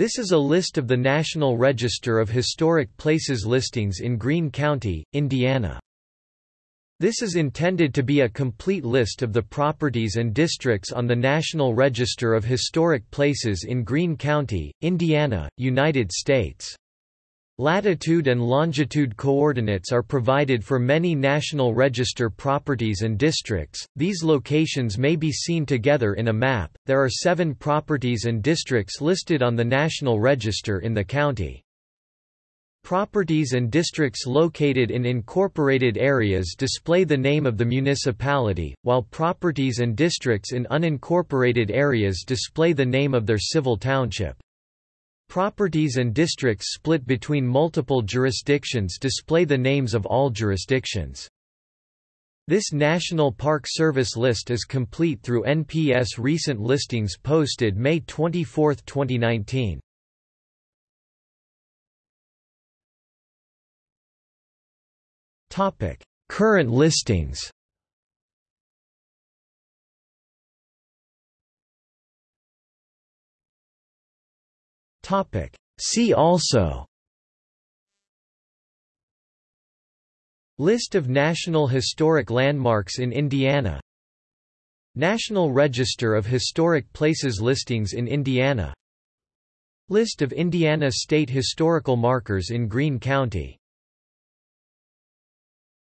This is a list of the National Register of Historic Places listings in Greene County, Indiana. This is intended to be a complete list of the properties and districts on the National Register of Historic Places in Greene County, Indiana, United States. Latitude and longitude coordinates are provided for many National Register properties and districts. These locations may be seen together in a map. There are seven properties and districts listed on the National Register in the county. Properties and districts located in incorporated areas display the name of the municipality, while properties and districts in unincorporated areas display the name of their civil township. Properties and districts split between multiple jurisdictions display the names of all jurisdictions. This National Park Service list is complete through NPS recent listings posted May 24, 2019. Topic: Current listings. Topic: See also. List of National Historic Landmarks in Indiana. National Register of Historic Places listings in Indiana. List of Indiana state historical markers in Greene County